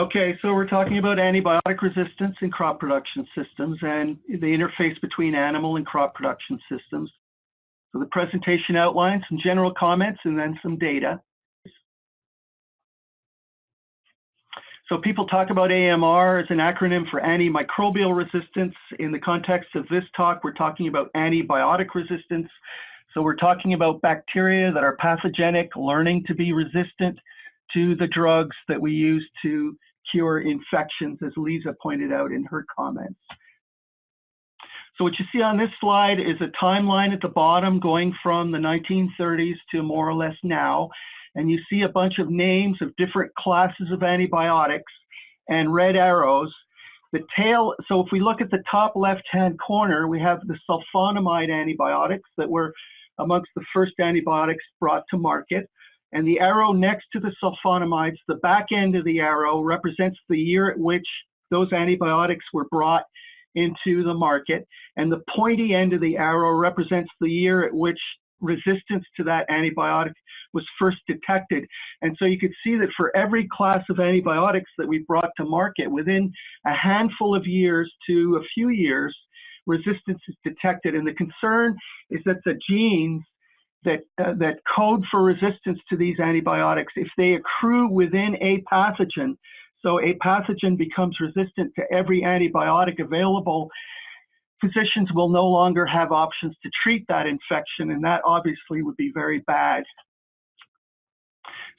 Okay, so we're talking about antibiotic resistance in crop production systems and the interface between animal and crop production systems. So the presentation outlines some general comments and then some data. So people talk about AMR as an acronym for antimicrobial resistance. In the context of this talk, we're talking about antibiotic resistance. So we're talking about bacteria that are pathogenic, learning to be resistant to the drugs that we use to cure infections, as Lisa pointed out in her comments. So what you see on this slide is a timeline at the bottom going from the 1930s to more or less now and you see a bunch of names of different classes of antibiotics and red arrows. The tail, so if we look at the top left-hand corner, we have the sulfonamide antibiotics that were amongst the first antibiotics brought to market. And the arrow next to the sulfonamides, the back end of the arrow represents the year at which those antibiotics were brought into the market. And the pointy end of the arrow represents the year at which resistance to that antibiotic was first detected. And so you could see that for every class of antibiotics that we brought to market, within a handful of years to a few years, resistance is detected. And the concern is that the genes that, uh, that code for resistance to these antibiotics, if they accrue within a pathogen, so a pathogen becomes resistant to every antibiotic available, physicians will no longer have options to treat that infection, and that obviously would be very bad.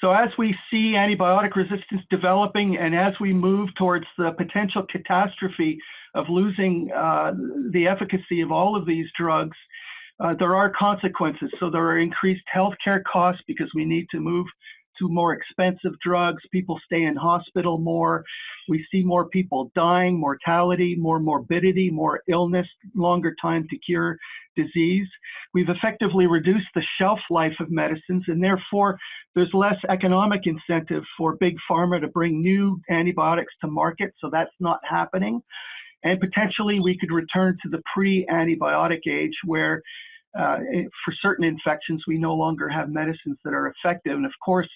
So as we see antibiotic resistance developing and as we move towards the potential catastrophe of losing uh, the efficacy of all of these drugs, uh, there are consequences. So there are increased healthcare costs because we need to move to more expensive drugs. People stay in hospital more. We see more people dying, mortality, more morbidity, more illness, longer time to cure disease. We've effectively reduced the shelf life of medicines, and therefore there's less economic incentive for big pharma to bring new antibiotics to market. So that's not happening. And potentially we could return to the pre-antibiotic age where uh, for certain infections, we no longer have medicines that are effective. And of course,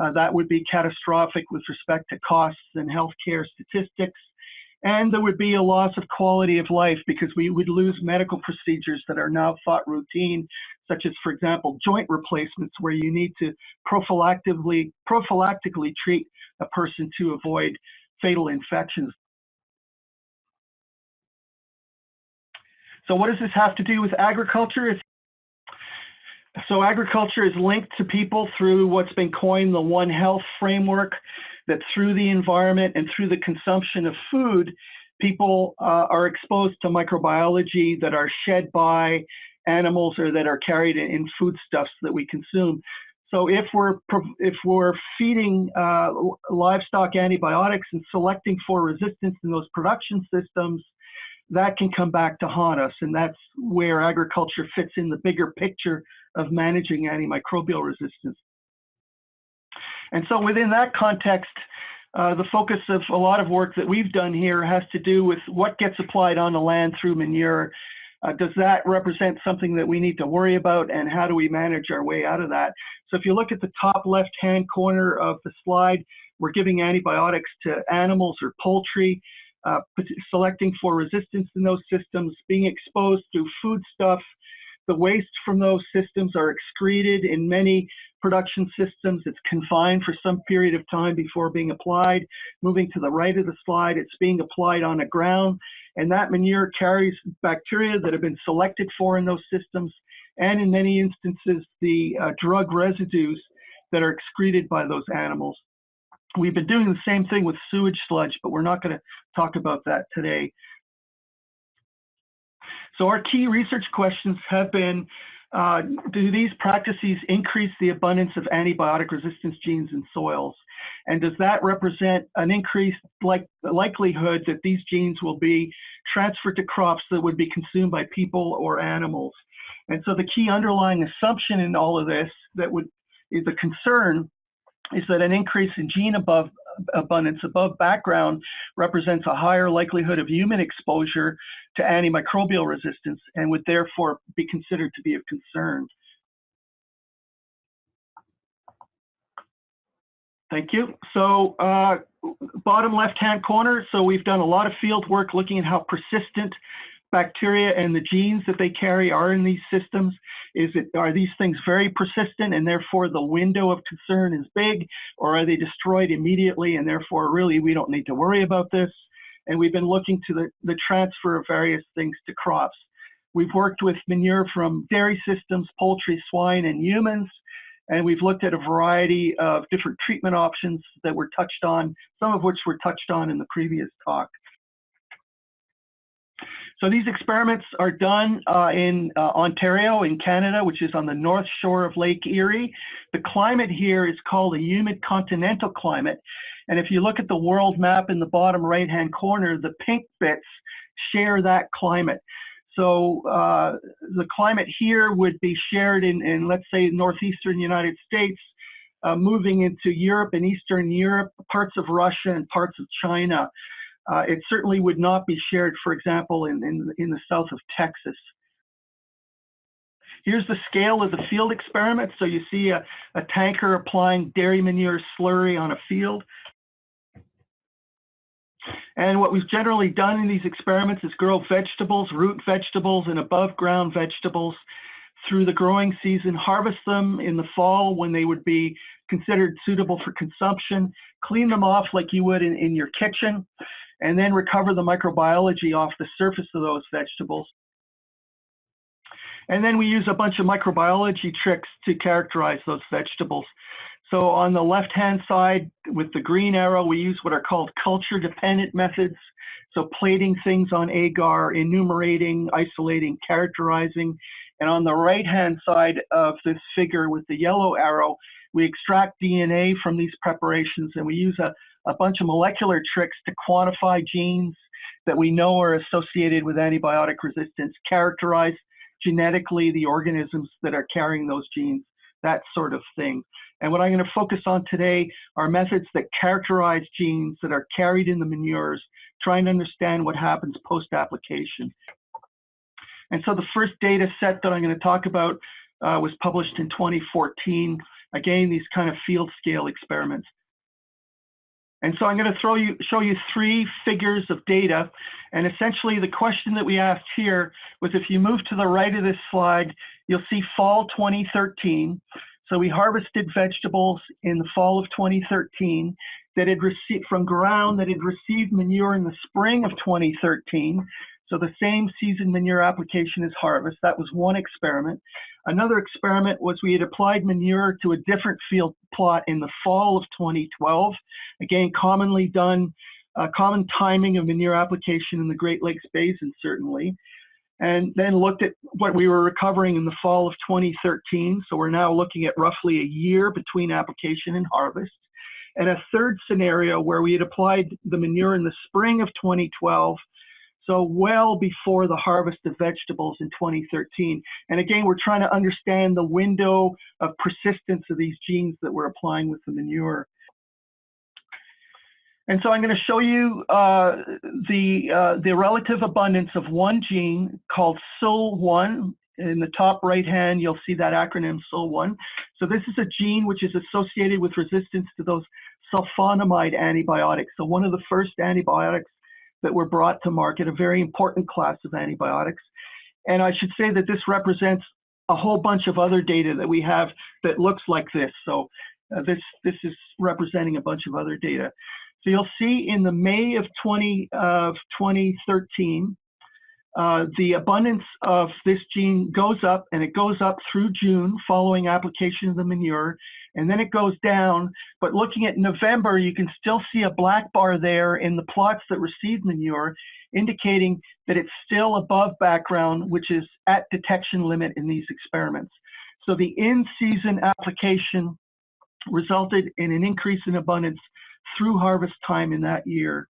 uh, that would be catastrophic with respect to costs and healthcare statistics. And there would be a loss of quality of life because we would lose medical procedures that are now thought routine, such as, for example, joint replacements, where you need to prophylactically, prophylactically treat a person to avoid fatal infections. So what does this have to do with agriculture? So agriculture is linked to people through what's been coined the One Health framework, that through the environment and through the consumption of food, people uh, are exposed to microbiology that are shed by animals or that are carried in, in foodstuffs that we consume. So if we're if we're feeding uh, livestock antibiotics and selecting for resistance in those production systems, that can come back to haunt us. And that's where agriculture fits in the bigger picture of managing antimicrobial resistance. And so within that context, uh, the focus of a lot of work that we've done here has to do with what gets applied on the land through manure. Uh, does that represent something that we need to worry about and how do we manage our way out of that? So if you look at the top left-hand corner of the slide, we're giving antibiotics to animals or poultry uh, selecting for resistance in those systems, being exposed to foodstuff. The waste from those systems are excreted in many production systems. It's confined for some period of time before being applied. Moving to the right of the slide, it's being applied on the ground. And that manure carries bacteria that have been selected for in those systems. And in many instances, the uh, drug residues that are excreted by those animals. We've been doing the same thing with sewage sludge, but we're not going to talk about that today. So our key research questions have been, uh, do these practices increase the abundance of antibiotic resistance genes in soils? And does that represent an increased like, likelihood that these genes will be transferred to crops that would be consumed by people or animals? And so the key underlying assumption in all of this that would is a concern is that an increase in gene above abundance above background represents a higher likelihood of human exposure to antimicrobial resistance and would therefore be considered to be of concern. Thank you. So uh, bottom left-hand corner, so we've done a lot of field work looking at how persistent bacteria and the genes that they carry are in these systems. Is it are these things very persistent and therefore the window of concern is big, or are they destroyed immediately and therefore really we don't need to worry about this? And we've been looking to the, the transfer of various things to crops. We've worked with manure from dairy systems, poultry, swine, and humans. And we've looked at a variety of different treatment options that were touched on, some of which were touched on in the previous talk. So these experiments are done uh, in uh, Ontario, in Canada, which is on the north shore of Lake Erie. The climate here is called a humid continental climate. And if you look at the world map in the bottom right-hand corner, the pink bits share that climate. So uh, the climate here would be shared in, in let's say, northeastern United States, uh, moving into Europe and Eastern Europe, parts of Russia and parts of China. Uh, it certainly would not be shared, for example, in, in, in the south of Texas. Here's the scale of the field experiment. So you see a, a tanker applying dairy manure slurry on a field. And what we've generally done in these experiments is grow vegetables, root vegetables, and above ground vegetables through the growing season, harvest them in the fall when they would be considered suitable for consumption, clean them off like you would in, in your kitchen, and then recover the microbiology off the surface of those vegetables. And then we use a bunch of microbiology tricks to characterize those vegetables. So on the left-hand side with the green arrow, we use what are called culture-dependent methods. So plating things on agar, enumerating, isolating, characterizing. And on the right-hand side of this figure with the yellow arrow, we extract DNA from these preparations and we use a, a bunch of molecular tricks to quantify genes that we know are associated with antibiotic resistance, characterize genetically the organisms that are carrying those genes, that sort of thing. And what I'm going to focus on today are methods that characterize genes that are carried in the manures, trying to understand what happens post-application. And so the first data set that I'm going to talk about uh, was published in 2014. Again, these kind of field scale experiments. And so I'm going to throw you, show you three figures of data. And essentially the question that we asked here was if you move to the right of this slide, you'll see fall 2013. So we harvested vegetables in the fall of 2013 that had received from ground that had received manure in the spring of 2013. So the same season manure application as harvest. That was one experiment. Another experiment was we had applied manure to a different field plot in the fall of 2012. Again, commonly done, uh, common timing of manure application in the Great Lakes Basin, certainly and then looked at what we were recovering in the fall of 2013. So we're now looking at roughly a year between application and harvest. And a third scenario where we had applied the manure in the spring of 2012, so well before the harvest of vegetables in 2013. And again, we're trying to understand the window of persistence of these genes that we're applying with the manure. And so I'm going to show you uh, the, uh, the relative abundance of one gene called SUL1. In the top right hand, you'll see that acronym SUL1. So this is a gene which is associated with resistance to those sulfonamide antibiotics. So one of the first antibiotics that were brought to market, a very important class of antibiotics. And I should say that this represents a whole bunch of other data that we have that looks like this. So uh, this, this is representing a bunch of other data. So you'll see in the May of 20 of 2013, uh, the abundance of this gene goes up and it goes up through June following application of the manure, and then it goes down. But looking at November, you can still see a black bar there in the plots that received manure, indicating that it's still above background, which is at detection limit in these experiments. So the in-season application resulted in an increase in abundance through harvest time in that year.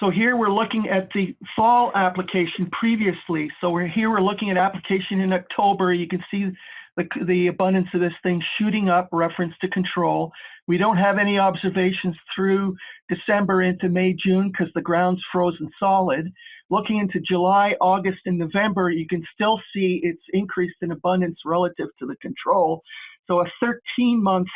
So here we're looking at the fall application previously. So we're here we're looking at application in October. You can see the, the abundance of this thing shooting up, reference to control. We don't have any observations through December into May, June because the ground's frozen solid. Looking into July, August, and November, you can still see it's increased in abundance relative to the control. So a 13 month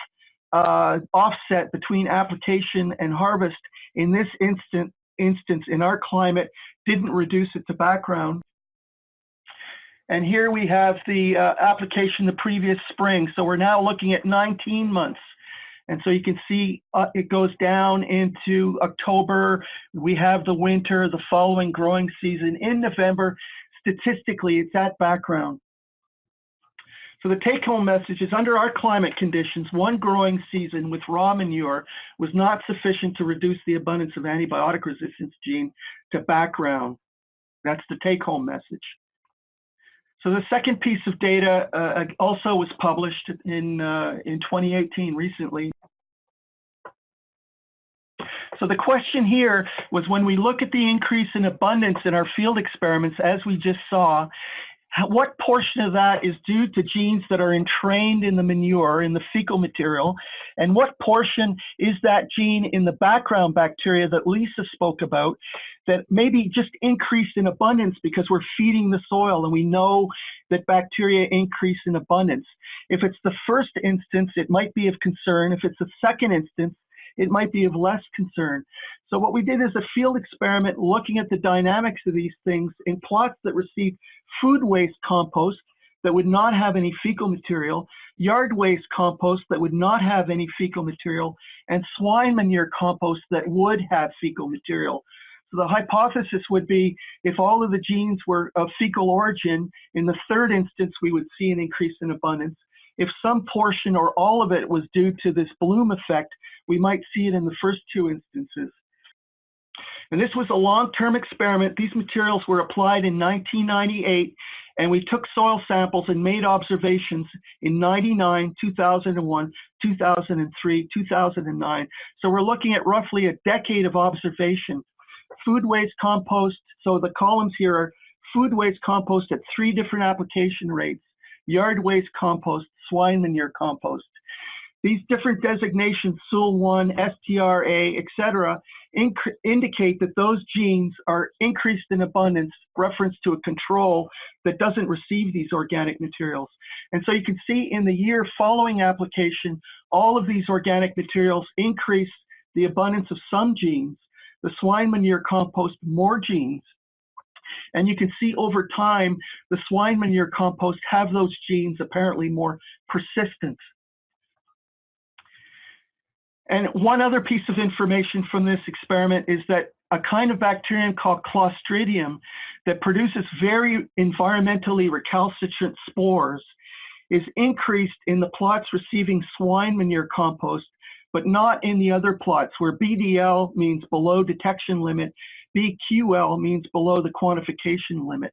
uh, offset between application and harvest in this instant, instance in our climate didn't reduce it to background. And here we have the uh, application the previous spring. So we're now looking at 19 months. And so you can see uh, it goes down into October. We have the winter, the following growing season in November. Statistically, it's at background. So the take home message is under our climate conditions, one growing season with raw manure was not sufficient to reduce the abundance of antibiotic resistance gene to background. That's the take home message. So the second piece of data uh, also was published in, uh, in 2018 recently. So the question here was when we look at the increase in abundance in our field experiments, as we just saw, what portion of that is due to genes that are entrained in the manure, in the fecal material, and what portion is that gene in the background bacteria that Lisa spoke about that maybe just increased in abundance because we're feeding the soil and we know that bacteria increase in abundance. If it's the first instance, it might be of concern. If it's the second instance, it might be of less concern. So what we did is a field experiment looking at the dynamics of these things in plots that received food waste compost that would not have any fecal material, yard waste compost that would not have any fecal material, and swine manure compost that would have fecal material. So the hypothesis would be if all of the genes were of fecal origin, in the third instance, we would see an increase in abundance. If some portion or all of it was due to this bloom effect, we might see it in the first two instances. And this was a long-term experiment. These materials were applied in 1998, and we took soil samples and made observations in 99, 2001, 2003, 2009. So we're looking at roughly a decade of observation. Food waste compost, so the columns here are food waste compost at three different application rates, yard waste compost, swine manure compost. These different designations, SUL1, STRA, etc., indicate that those genes are increased in abundance, reference to a control that doesn't receive these organic materials. And so you can see in the year following application, all of these organic materials increase the abundance of some genes. The swine manure compost more genes. And you can see over time, the swine manure compost have those genes apparently more persistent and one other piece of information from this experiment is that a kind of bacterium called Clostridium that produces very environmentally recalcitrant spores is increased in the plots receiving swine manure compost, but not in the other plots where BDL means below detection limit, BQL means below the quantification limit.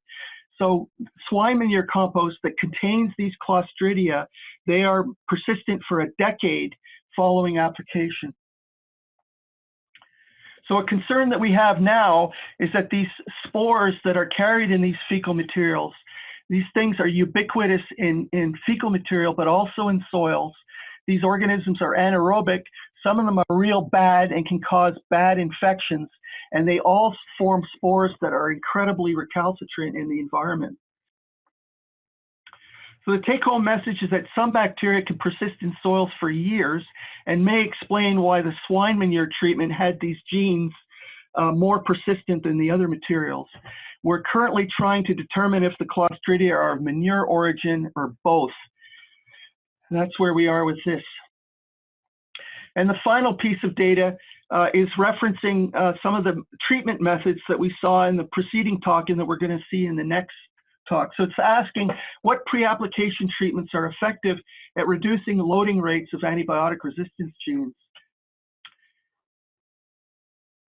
So swine manure compost that contains these Clostridia, they are persistent for a decade following application. So a concern that we have now is that these spores that are carried in these fecal materials, these things are ubiquitous in, in fecal material, but also in soils. These organisms are anaerobic. Some of them are real bad and can cause bad infections. And they all form spores that are incredibly recalcitrant in the environment. So the take home message is that some bacteria can persist in soils for years and may explain why the swine manure treatment had these genes uh, more persistent than the other materials. We're currently trying to determine if the Clostridia are of manure origin or both. That's where we are with this. And the final piece of data uh, is referencing uh, some of the treatment methods that we saw in the preceding talk and that we're going to see in the next talk. So it's asking what pre-application treatments are effective at reducing loading rates of antibiotic resistance genes.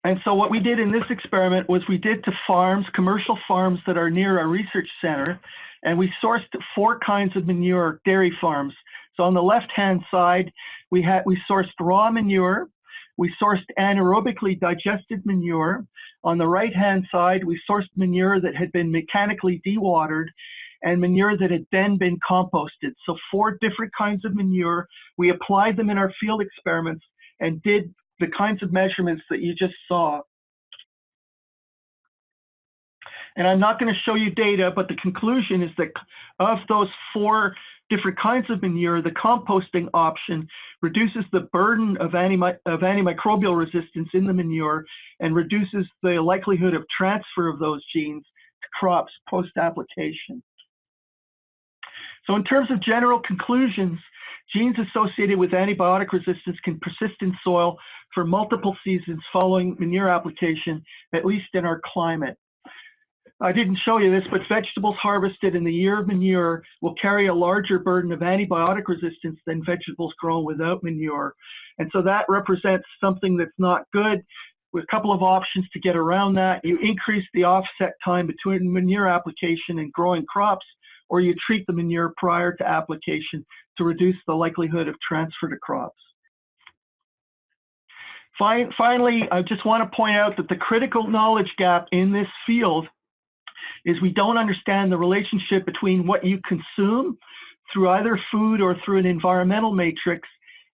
And so what we did in this experiment was we did to farms, commercial farms that are near our research center, and we sourced four kinds of manure dairy farms. So on the left-hand side, we had we sourced raw manure, we sourced anaerobically digested manure. On the right-hand side, we sourced manure that had been mechanically dewatered and manure that had then been composted. So four different kinds of manure. We applied them in our field experiments and did the kinds of measurements that you just saw. And I'm not going to show you data, but the conclusion is that of those four different kinds of manure, the composting option reduces the burden of, of antimicrobial resistance in the manure and reduces the likelihood of transfer of those genes to crops post-application. So in terms of general conclusions, genes associated with antibiotic resistance can persist in soil for multiple seasons following manure application, at least in our climate. I didn't show you this, but vegetables harvested in the year of manure will carry a larger burden of antibiotic resistance than vegetables grown without manure. And so that represents something that's not good. With a couple of options to get around that, you increase the offset time between manure application and growing crops, or you treat the manure prior to application to reduce the likelihood of transfer to crops. Finally, I just want to point out that the critical knowledge gap in this field is we don't understand the relationship between what you consume through either food or through an environmental matrix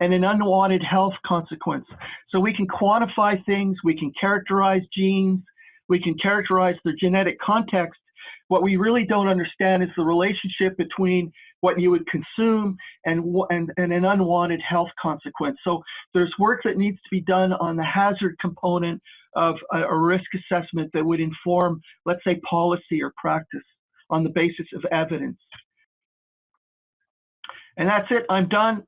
and an unwanted health consequence. So we can quantify things, we can characterize genes, we can characterize their genetic context. What we really don't understand is the relationship between what you would consume and, and, and an unwanted health consequence. So there's work that needs to be done on the hazard component of a, a risk assessment that would inform, let's say, policy or practice on the basis of evidence. And that's it. I'm done.